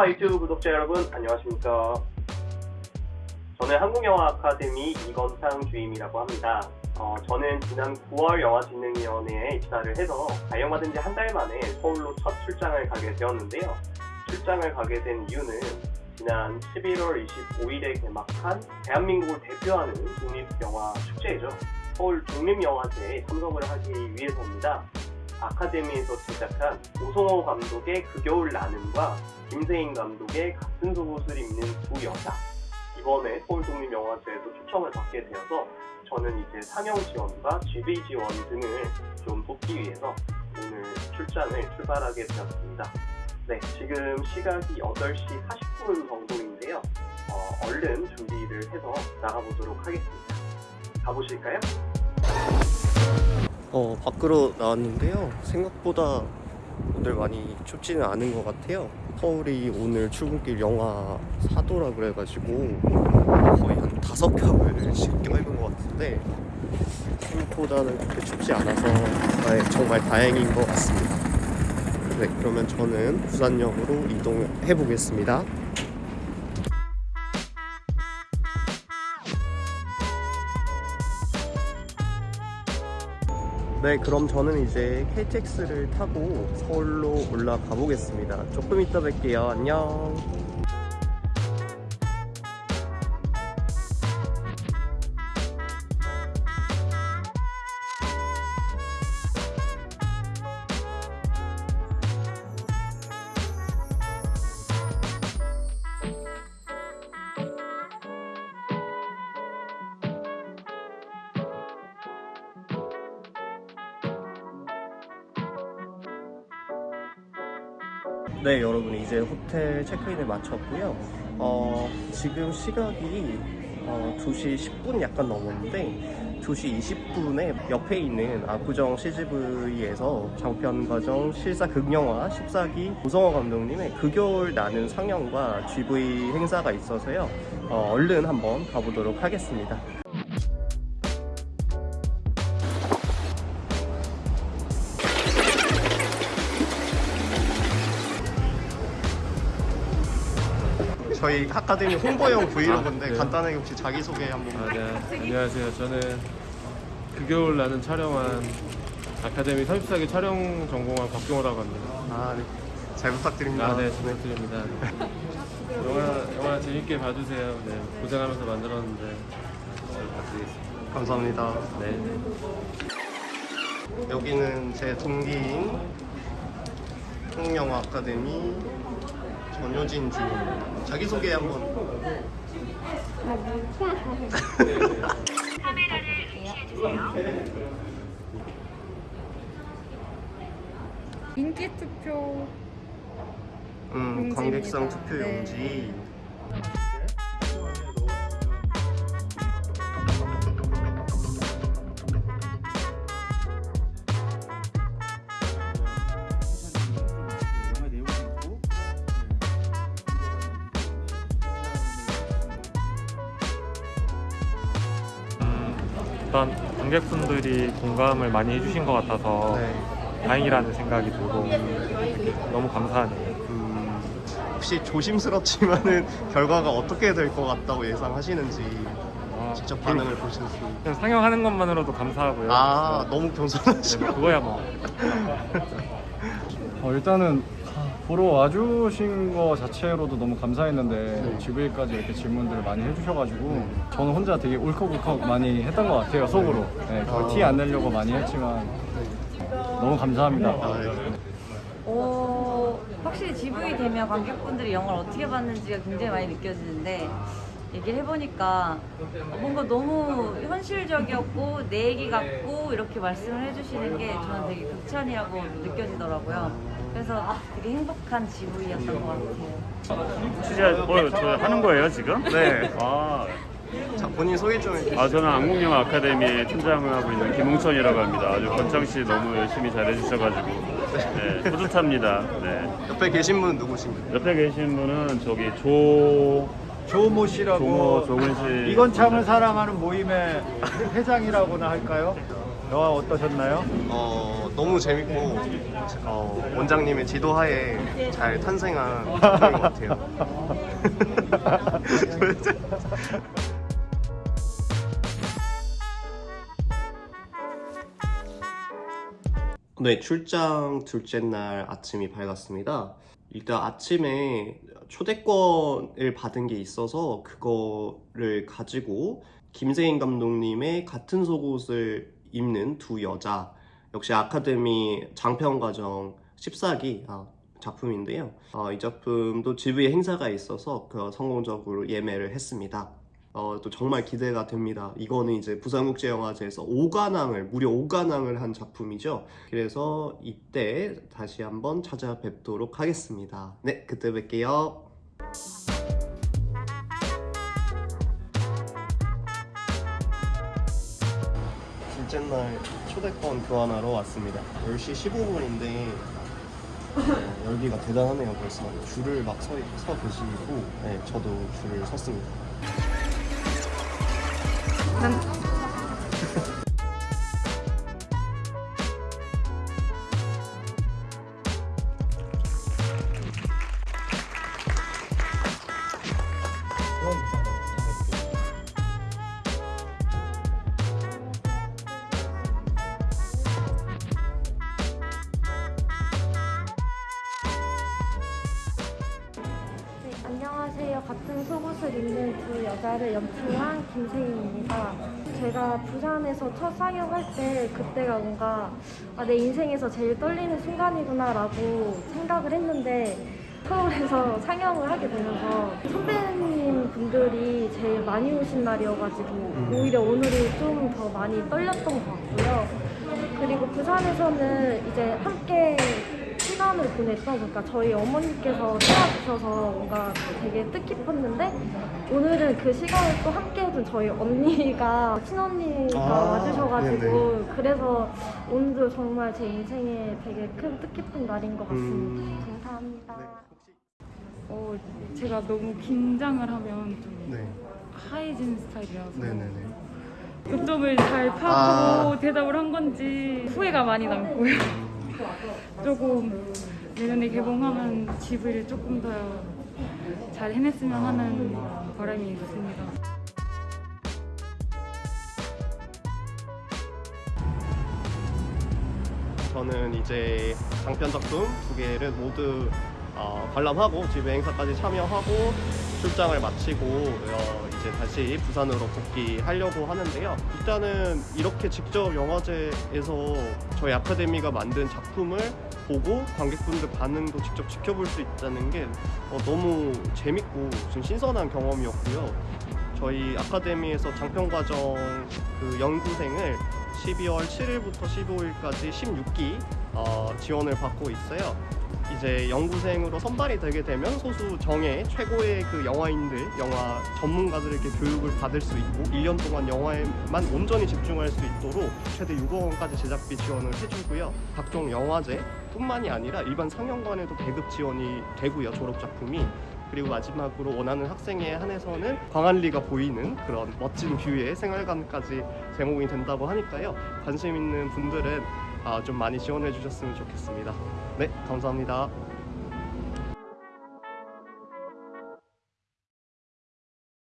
아빠 유튜브 구독자 여러분 안녕하십니까? 저는 한국영화 아카데미 이건상 주임이라고 합니다. 어, 저는 지난 9월 영화진흥위원회에 입사를 해서 발령받은 지 한 달 만에 서울로 첫 출장을 가게 되었는데요. 출장을 가게 된 이유는 지난 11월 25일에 개막한 대한민국을 대표하는 독립영화 축제죠. 서울 독립영화제에 참석을 하기 위해서입니다 아카데미에서 제작한 오성호 감독의 그 겨울 나는과 김세인 감독의 같은 속옷을 입는 두 여자 이번에 서울독립영화제에도 초청을 받게 되어서 저는 이제 상영 지원과 GV 지원 등을 좀 돕기 위해서 오늘 출장을 출발하게 되었습니다. 네, 지금 시각이 8시 40분 정도인데요. 어, 얼른 준비를 해서 나가보도록 하겠습니다. 가보실까요? 어, 밖으로 나왔는데요. 생각보다 오늘 많이 춥지는 않은 것 같아요. 서울이 오늘 출근길 영하 4도라 그래가지고 거의 한 다섯 겹을 지금 껴입은 것 같은데 생각보다는 그렇게 춥지 않아서 네, 정말 다행인 것 같습니다. 네, 그러면 저는 부산역으로 이동해 보겠습니다. 네, 그럼 저는 이제 KTX를 타고 서울로 올라가 보겠습니다. 조금 이따 뵐게요. 안녕. 네, 여러분 이제 호텔 체크인을 마쳤고요. 어, 지금 시각이 어, 2시 10분 약간 넘었는데 2시 20분에 옆에 있는 압구정 CGV에서 장편과정 실사 극영화 14기 오성호 감독님의 그 겨울 나는 상영과 GV 행사가 있어서요. 어, 얼른 한번 가보도록 하겠습니다. 저희 아카데미 홍보용 브이로그인데 아, 네. 간단하게 혹시 자기소개 한번 아, 네. 안녕하세요. 저는 그 겨울 나는 촬영한 아카데미 34기 촬영 전공한 박경호라고 합니다. 아, 네. 잘 부탁드립니다. 아, 네. 부탁드립니다. 영화, 영화 재밌게 봐주세요. 네. 고생하면서 만들었는데 잘 부탁드리겠습니다. 감사합니다. 네. 여기는 제 동기인 한국영화 아카데미 전효진 주임 자기소개 한번 인기 투표 음, 용지입니다. 관객상 투표 네. 용지 일단 관객분들이 공감을 많이 해주신 것 같아서 네. 다행이라는 생각이 들고 너무 감사하네요. 음, 혹시 조심스럽지만은 결과가 어떻게 될 것 같다고 예상하시는지 아, 직접 반응을 보실 수 그냥 상영하는 것만으로도 감사하고요. 아, 네, 너무 겸손하시고 뭐 그거야 뭐. 어, 일단은 보러 와주신 거 자체로도 너무 감사했는데 GV까지 이렇게 질문들을 많이 해주셔가지고 저는 혼자 되게 울컥울컥 많이 했던 것 같아요 속으로 네, 아. 티 안 내려고 많이 했지만 너무 감사합니다 아, 네. 어, 확실히 GV 되면 관객분들이 영화를 어떻게 봤는지가 굉장히 많이 느껴지는데 얘기를 해보니까 뭔가 너무 현실적이었고 내 얘기 같고 이렇게 말씀을 해주시는 게 저는 되게 극찬이라고 느껴지더라고요. 그래서 되게 행복한 GV였던 것 같아요. 취재 뭐, 저 하는 거예요 지금? 네. 아, 자, 본인 소개 좀 해주세요. 아 저는 한국영화 아카데미에 팀장을 하고 있는 김홍천이라고 합니다. 아주 권창 씨 너무 열심히 잘해주셔가지고 네, 뿌듯합니다. 네. 옆에 계신 분은 누구신가요? 옆에 계신 분은 저기 조 조모 씨라고 조모 조근 씨 이건창을 사랑하는 모임의 회장이라고나 할까요? 영화 어떠셨나요? 어, 너무 재밌고 어, 원장님의 지도하에 잘 탄생한 것 같아요. 네, 출장 둘째 날 아침이 밝았습니다. 일단 아침에 초대권을 받은 게 있어서 그거를 가지고 김세인 감독님의 같은 속옷을 입는 두 여자 역시 아카데미 장편 과정 14기 아, 작품인데요. 어, 이 작품도 GV 행사가 있어서 그 성공적으로 예매를 했습니다. 어, 또 정말 기대가 됩니다. 이거는 이제 부산국제영화제에서 5관왕을 무려 5관왕을 한 작품이죠. 그래서 이때 다시 한번 찾아뵙도록 하겠습니다. 네, 그때 뵐게요. 둘째 날 초대권 교환하러 왔습니다. 10시 15분인데 열기가 대단하네요 벌써 줄을 막서 계시고 네, 저도 줄을 섰습니다. 같은 속옷을 입는 두 여자를 연출한 김세인입니다. 제가 부산에서 첫 상영할 때 그때가 뭔가 아, 내 인생에서 제일 떨리는 순간이구나 라고 생각을 했는데 서울에서 상영을 하게 되면서 선배님 분들이 제일 많이 오신 날이어가지고 오히려 오늘이 좀 더 많이 떨렸던 것 같고요. 그리고 부산에서는 이제 함께 시간을 보냈던 그러니까 저희 어머니께서 도와주셔서 뭔가 되게 뜻깊었는데 오늘은 그 시간을 또 함께 해준 저희 언니가 친언니가 아, 와주셔가지고 그래서 오늘도 정말 제 인생에 되게 큰 뜻깊은 날인 것 같습니다. 음. 감사합니다. 어, 제가 너무 긴장을 하면 좀 네, 하얘지는 스타일이라서 네네네. 요점을 잘 파악하고 아. 대답을 한 건지 후회가 많이 남고요. 조금 내년에 개봉하면 GV를 조금 더 잘 해냈으면 하는 바람이 있습니다. 저는 이제 장편 작품 두 개를 모두 어, 관람하고 집에 행사까지 참여하고 출장을 마치고 어, 이제 다시 부산으로 복귀하려고 하는데요. 일단은 이렇게 직접 영화제에서 저희 아카데미가 만든 작품을 보고 관객분들 반응도 직접 지켜볼 수 있다는 게 어, 너무 재밌고 좀 신선한 경험이었고요. 저희 아카데미에서 장편과정 그 연구생을 12월 7일부터 15일까지 16기 어, 지원을 받고 있어요. 이제 연구생으로 선발이 되게 되면 소수 정예 최고의 그 영화인들, 영화 전문가들에게 교육을 받을 수 있고 1년 동안 영화에만 온전히 집중할 수 있도록 최대 6억 원까지 제작비 지원을 해주고요. 각종 영화제 뿐만이 아니라 일반 상영관에도 배급 지원이 되고요. 졸업 작품이. 그리고 마지막으로 원하는 학생에 한해서는 광안리가 보이는 그런 멋진 뷰의 생활관까지 제공이 된다고 하니까요. 관심 있는 분들은 아, 좀 많이 지원해 주셨으면 좋겠습니다. 네, 감사합니다.